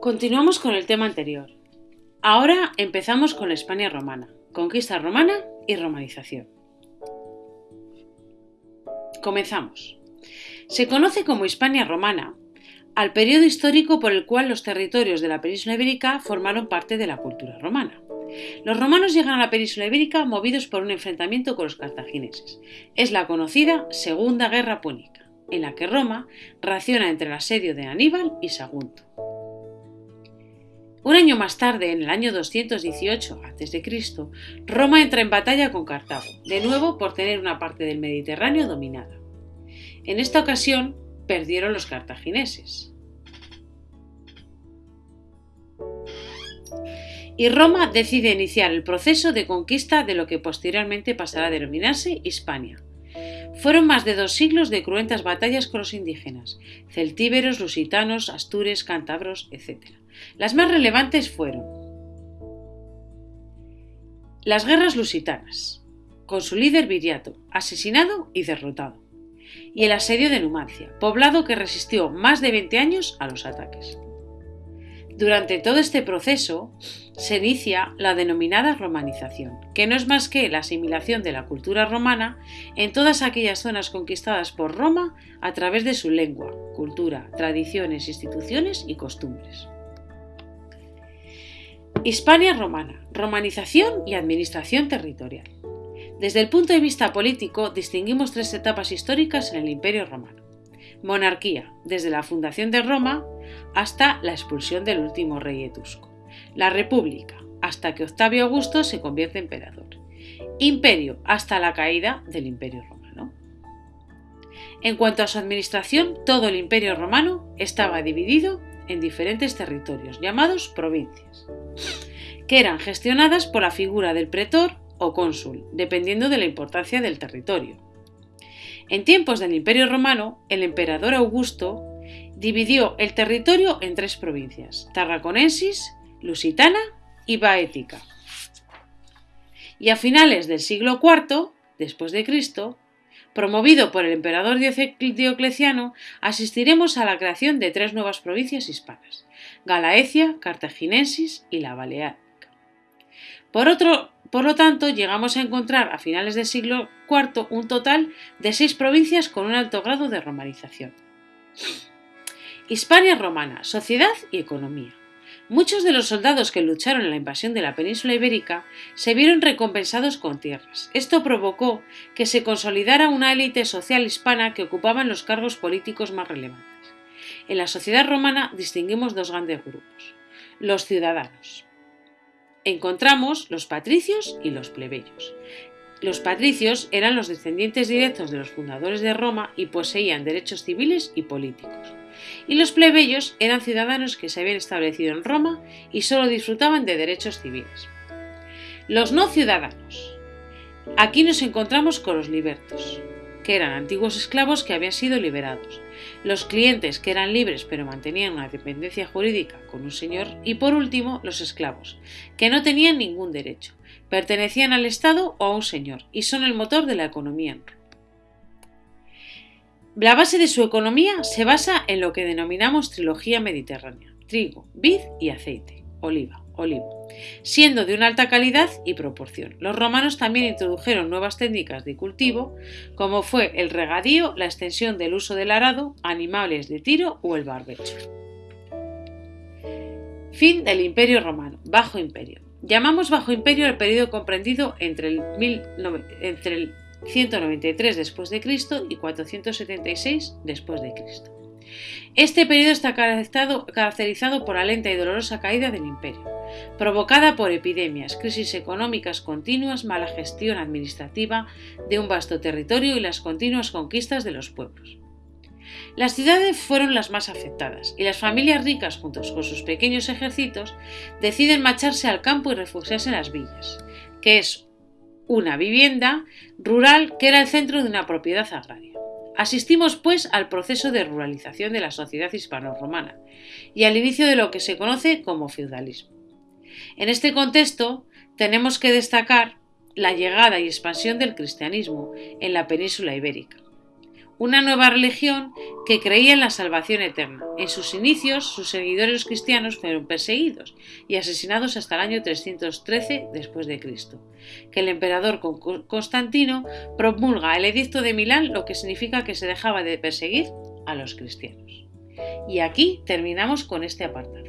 Continuamos con el tema anterior. Ahora empezamos con la España romana, conquista romana y romanización. Comenzamos. Se conoce como Hispania romana al periodo histórico por el cual los territorios de la península ibérica formaron parte de la cultura romana. Los romanos llegan a la península ibérica movidos por un enfrentamiento con los cartagineses. Es la conocida Segunda Guerra Púnica, en la que Roma raciona entre el asedio de Aníbal y Sagunto. Un año más tarde, en el año 218 a.C., Roma entra en batalla con Cartago, de nuevo por tener una parte del Mediterráneo dominada. En esta ocasión perdieron los cartagineses. Y Roma decide iniciar el proceso de conquista de lo que posteriormente pasará a denominarse Hispania. Fueron más de dos siglos de cruentas batallas con los indígenas, celtíberos, lusitanos, astures, cántabros, etc. Las más relevantes fueron las guerras lusitanas, con su líder Viriato, asesinado y derrotado, y el asedio de Numancia, poblado que resistió más de 20 años a los ataques. Durante todo este proceso se inicia la denominada romanización, que no es más que la asimilación de la cultura romana en todas aquellas zonas conquistadas por Roma a través de su lengua, cultura, tradiciones, instituciones y costumbres. Hispania romana, romanización y administración territorial. Desde el punto de vista político distinguimos tres etapas históricas en el Imperio romano. Monarquía, desde la fundación de Roma hasta la expulsión del último rey etrusco. La República, hasta que Octavio Augusto se convierte en emperador. Imperio, hasta la caída del Imperio romano. En cuanto a su administración, todo el Imperio romano estaba dividido en diferentes territorios, llamados provincias, que eran gestionadas por la figura del pretor o cónsul, dependiendo de la importancia del territorio. En tiempos del Imperio romano, el emperador Augusto dividió el territorio en tres provincias, Tarraconensis, Lusitana y Baética. Y a finales del siglo IV, después de Cristo, promovido por el emperador Diocleciano, asistiremos a la creación de tres nuevas provincias hispanas, Galaecia, Cartaginensis y la Baleárica. Por, otro, por lo tanto, llegamos a encontrar a finales del siglo IV un total de seis provincias con un alto grado de romanización. Hispania romana, sociedad y economía. Muchos de los soldados que lucharon en la invasión de la península ibérica se vieron recompensados con tierras. Esto provocó que se consolidara una élite social hispana que ocupaban los cargos políticos más relevantes. En la sociedad romana distinguimos dos grandes grupos. Los ciudadanos. Encontramos los patricios y los plebeyos. Los patricios eran los descendientes directos de los fundadores de Roma y poseían derechos civiles y políticos y los plebeyos eran ciudadanos que se habían establecido en Roma y solo disfrutaban de derechos civiles. Los no ciudadanos. Aquí nos encontramos con los libertos, que eran antiguos esclavos que habían sido liberados, los clientes que eran libres pero mantenían una dependencia jurídica con un señor y por último los esclavos, que no tenían ningún derecho, pertenecían al Estado o a un señor y son el motor de la economía. La base de su economía se basa en lo que denominamos trilogía mediterránea, trigo, vid y aceite, oliva, olivo, siendo de una alta calidad y proporción. Los romanos también introdujeron nuevas técnicas de cultivo, como fue el regadío, la extensión del uso del arado, animales de tiro o el barbecho. Fin del Imperio Romano, Bajo Imperio. Llamamos Bajo Imperio el periodo comprendido entre el, entre el 193 después de Cristo y 476 después de Cristo. Este periodo está caracterizado por la lenta y dolorosa caída del imperio, provocada por epidemias, crisis económicas continuas, mala gestión administrativa de un vasto territorio y las continuas conquistas de los pueblos. Las ciudades fueron las más afectadas y las familias ricas, juntos con sus pequeños ejércitos, deciden marcharse al campo y refugiarse en las villas, que es una vivienda rural que era el centro de una propiedad agraria. Asistimos, pues, al proceso de ruralización de la sociedad hispano-romana y al inicio de lo que se conoce como feudalismo. En este contexto, tenemos que destacar la llegada y expansión del cristianismo en la península ibérica, una nueva religión que creía en la salvación eterna. En sus inicios, sus seguidores cristianos fueron perseguidos y asesinados hasta el año 313 después de Cristo, que el emperador Constantino promulga el edicto de Milán, lo que significa que se dejaba de perseguir a los cristianos. Y aquí terminamos con este apartado.